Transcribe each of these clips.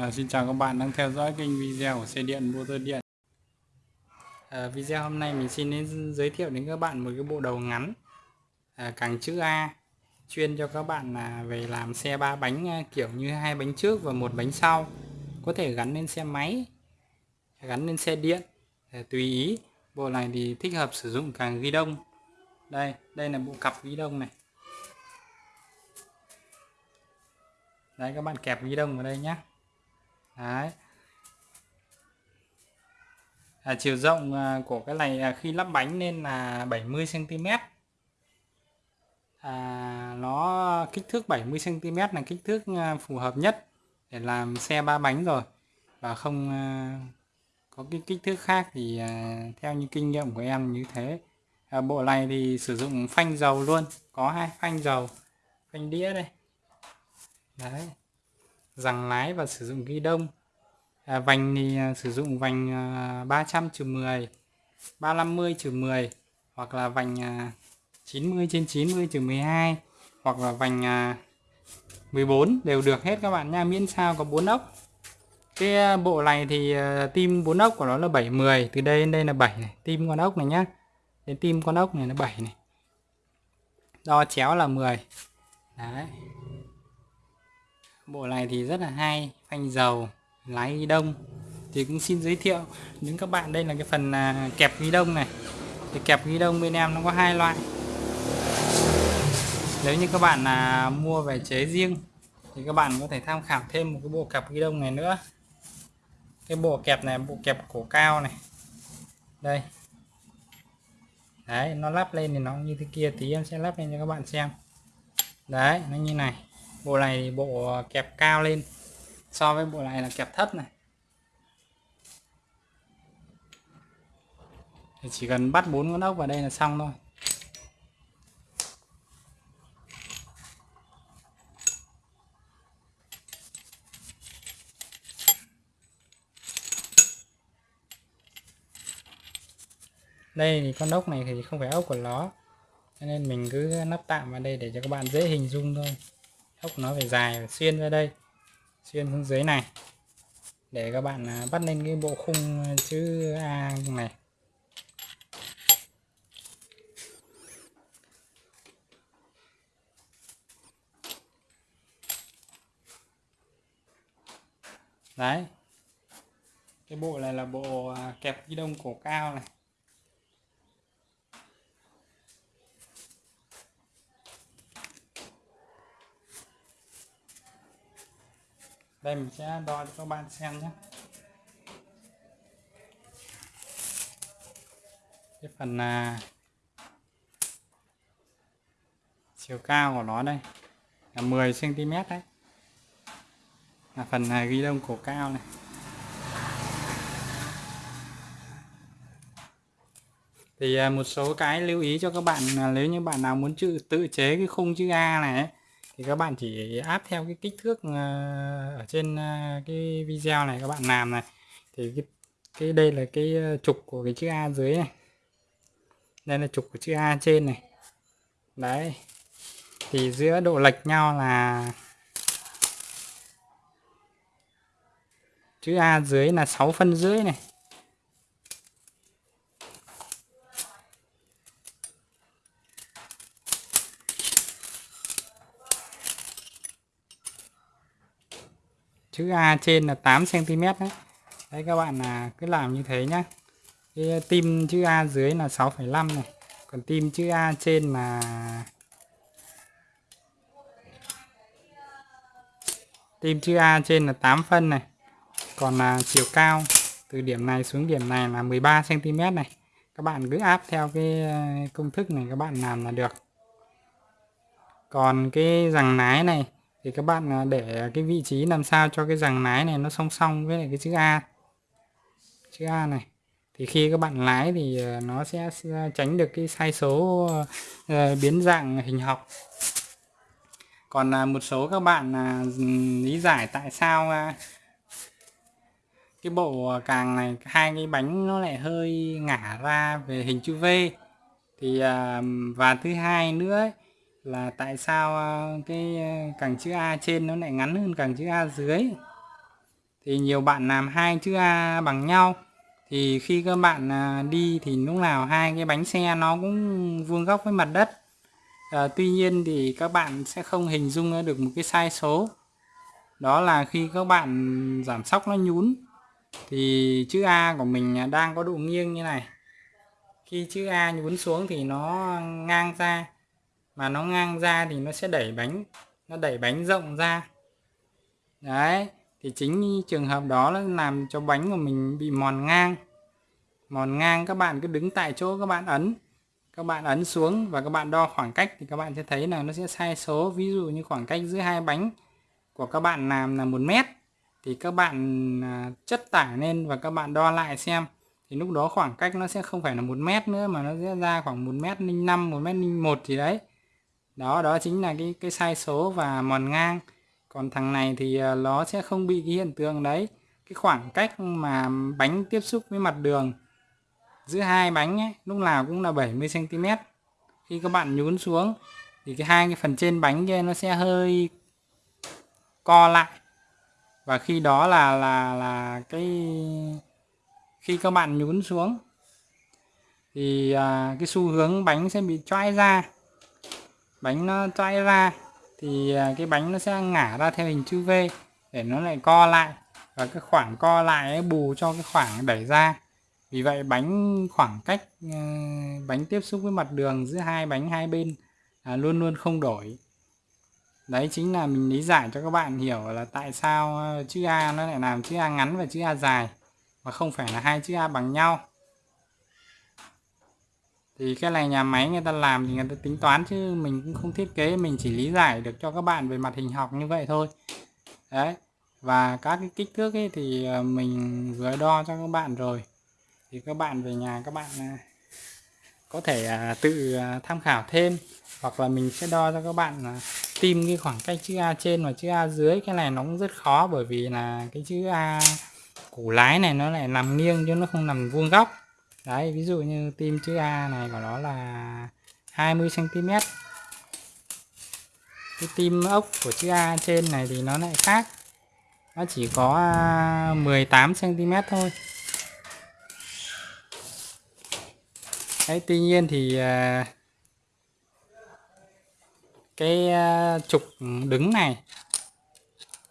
À, xin chào các bạn đang theo dõi kênh video của xe điện motor điện. À, video hôm nay mình xin đến giới thiệu đến các bạn một cái bộ đầu ngắn à, càng chữ A chuyên cho các bạn là về làm xe ba bánh à, kiểu như hai bánh trước và một bánh sau. Có thể gắn lên xe máy gắn lên xe điện à, tùy ý. Bộ này thì thích hợp sử dụng càng ghi đông. Đây đây là bộ cặp ghi đông này. Đấy các bạn kẹp ghi đông vào đây nhé Đấy. À, chiều rộng à, của cái này à, khi lắp bánh nên là 70 cm. À, nó kích thước 70 cm là kích thước à, phù hợp nhất để làm xe ba bánh rồi và không có cái kích thước khác thì theo như kinh nghiệm của em như thế. À, bộ này thì sử dụng phanh dầu luôn, có hai phanh dầu, phanh đĩa đây. Đấy rằng lái và sử dụng ghi đông. À, vành thì à, sử dụng vành 300 trừ 10 350 trừ 10 hoặc là vành à, 90 trên 90 trừ 12 hoặc là vành à, 14 đều được hết các bạn nha. Miễn sao có 4 ốc. Cái bộ này thì tim 4 ốc của nó là 70 từ đây đến đây là 7 này. Tim con ốc này nhá. Đến tim con ốc này là 7 này. Đo chéo là 10 đấy bộ này thì rất là hay, phanh dầu, lái ghi đông. Thì cũng xin giới thiệu đến các bạn, đây là cái phần à, kẹp ghi đông này. Thì kẹp ghi đông bên em nó có hai loại. Nếu như các bạn là mua về chế riêng, thì các bạn có thể tham khảo thêm một cái bộ kẹp ghi đông này nữa. Cái bộ kẹp này, bộ kẹp cổ cao này. Đây. Đấy, nó lắp lên thì nó như thế kia, tí em sẽ lắp lên cho các bạn xem. Đấy, nó như này bộ này bộ kẹp cao lên. So với bộ này là kẹp thấp này. Thì chỉ cần bắt bốn con ốc vào đây là xong thôi. Đây thì con ốc này thì không phải ốc của nó cho nên mình cứ nắp tạm vào đây để cho các bạn dễ hình dung thôi ốc nó phải dài phải xuyên ra đây. Xuyên xuống dưới này. Để các bạn à, bắt lên cái bộ khung à, chữ A này. Đấy. Cái bộ này là bộ à, kẹp ghi đông cổ cao này. Đây mình sẽ đo cho các bạn xem nhé. Cái phần là chiều cao của nó đây là 10 cm đấy. Là phần này ghi đông cổ cao này. Thì à, một số cái lưu ý cho các bạn là nếu như bạn nào muốn tự tự chế cái khung chữ A này ấy, thì các bạn chỉ áp theo cái kích thước ờ, ở trên ờ, cái video này các bạn làm này. Thì cái, cái đây là cái ờ, trục của cái chữ A dưới này. Đây là trục của chữ A trên này. Đấy. Thì giữa độ lệch nhau là chữ A dưới là 6 phân rưỡi này. Chữ A trên là 8 cm đấy. Đấy các bạn là cứ làm như thế nhá. Cái tim chữ A dưới là 6,5 này. Còn tim chữ A trên là tim chữ A trên là 8 phân này. Còn là chiều cao từ điểm này xuống điểm này là 13 cm này. Các bạn cứ áp theo cái à, công thức này các bạn làm là được. Còn cái rằng nái này thì các bạn à, để cái vị trí làm sao cho cái rằng lái này nó song song với lại cái chữ A. Chữ A này. Thì khi các bạn lái thì à, nó sẽ tránh được cái sai số ờ, biến dạng hình học. Còn à, một số các bạn lý giải tại sao cái bộ càng này hai cái bánh nó lại hơi ngả ra về hình chữ V. Thì và thứ hai nữa ấy, là tại sao ờ, cái ờ, càng chữ A trên nó lại ngắn hơn càng chữ A dưới? Thì nhiều bạn làm hai chữ A bằng nhau. Thì khi các bạn ờ, đi thì lúc nào hai cái bánh xe nó cũng vuông góc với mặt đất. À, tuy nhiên thì các bạn sẽ không hình dung được một cái sai số. Đó là khi các bạn giảm sóc nó nhún thì chữ A của mình đang có độ nghiêng như này. Khi chữ A nhún xuống thì nó ngang ra mà nó ngang ra thì nó sẽ đẩy bánh, nó đẩy bánh rộng ra. Đấy, thì chính trường hợp đó là làm cho bánh của mình bị mòn ngang. Mòn ngang, các bạn cứ đứng tại chỗ, các bạn ấn, các bạn ấn xuống và các bạn đo khoảng cách thì các bạn sẽ thấy là nó sẽ sai số. Ví dụ như khoảng cách giữa hai bánh của các bạn làm là một mét, thì các bạn à, chất tải lên và các bạn đo lại xem. Thì lúc đó khoảng cách nó sẽ không phải là một mét nữa mà nó sẽ ra khoảng một mét linh năm, một mét linh một gì đấy đó đó chính là cái cái sai số và mòn ngang. Còn thằng này thì ờ, nó sẽ không bị cái hiện tượng đấy. Cái khoảng cách mà bánh tiếp xúc với mặt đường giữa hai bánh ấy, lúc nào cũng là 70 cm khi các bạn nhún xuống thì cái hai cái phần trên bánh kia nó sẽ hơi co lại. Và khi đó là là là cái khi các bạn nhún xuống thì à, cái xu hướng bánh sẽ bị choai ra bánh nó choai ra thì à, cái bánh nó sẽ ngả ra theo hình chữ V để nó lại co lại. Và cái khoảng co lại ấy bù cho cái khoảng đẩy ra. Vì vậy bánh khoảng cách à, bánh tiếp xúc với mặt đường giữa hai bánh hai bên à, luôn luôn không đổi. Đấy chính là mình lý giải cho các bạn hiểu là tại sao à, chữ A nó lại làm chữ A ngắn và chữ A dài mà không phải là hai chữ A bằng nhau thì cái này nhà máy người ta làm thì người ta tính toán chứ mình cũng không thiết kế, mình chỉ lý giải được cho các bạn về mặt hình học như vậy thôi. Đấy, và các cái kích thước ấy thì ờ, mình vừa đo cho các bạn rồi. Thì các bạn về nhà các bạn à, có thể à, tự à, tham khảo thêm hoặc là mình sẽ đo cho các bạn tìm cái khoảng cách chữ A trên và chữ A dưới. Cái này nó cũng rất khó bởi vì là cái chữ A củ lái này nó lại nằm nghiêng chứ nó không nằm vuông góc đấy, ví dụ như tim chữ A này của nó là 20 cm cái tim ốc của chữ A trên này thì nó lại khác. Nó chỉ có à, 18 cm thôi. Đấy, tuy nhiên thì à, cái à, trục đứng này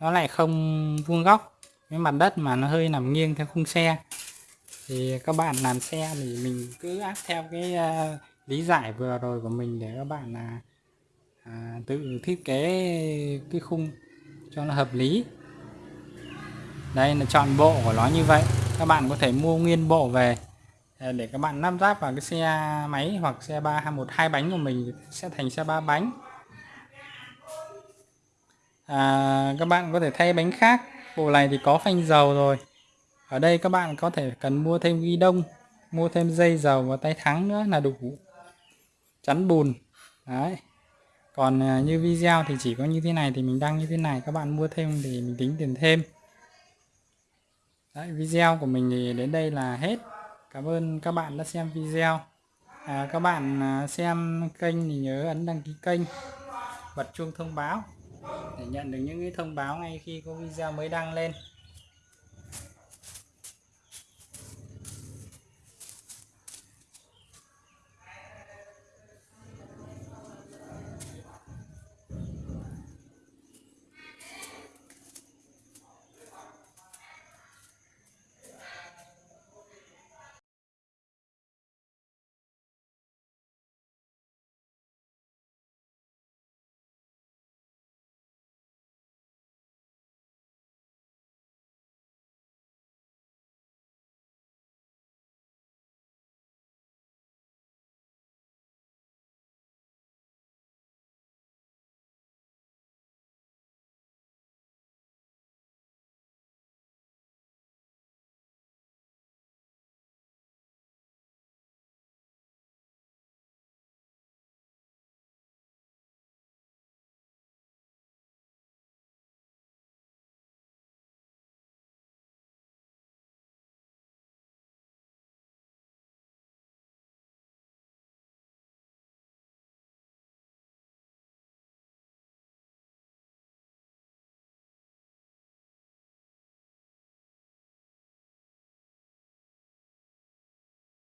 nó lại không vuông góc. Với mặt đất mà nó hơi nằm nghiêng theo khung xe thì các bạn làm xe thì mình cứ áp theo cái uh, lý giải vừa rồi của mình để các bạn là uh, tự thiết kế cái khung cho nó hợp lý. Đây là chọn bộ của nó như vậy. Các bạn có thể mua nguyên bộ về à, để các bạn lắp ráp vào cái xe máy hoặc xe ba à, một hai bánh của mình sẽ thành xe ba bánh. À, các bạn có thể thay bánh khác. Bộ này thì có phanh dầu rồi ở đây các bạn có thể cần mua thêm ghi đông mua thêm dây dầu và tay thắng nữa là đủ. Chắn bùn. Đấy. Còn à, như video thì chỉ có như thế này thì mình đăng như thế này các bạn mua thêm thì mình tính tiền thêm. Đấy, video của mình thì đến đây là hết. Cảm ơn các bạn đã xem video. À, các bạn à, xem kênh thì nhớ ấn đăng ký kênh bật chuông thông báo để nhận được những cái thông báo ngay khi có video mới đăng lên.